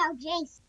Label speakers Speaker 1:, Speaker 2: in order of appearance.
Speaker 1: now, Jace.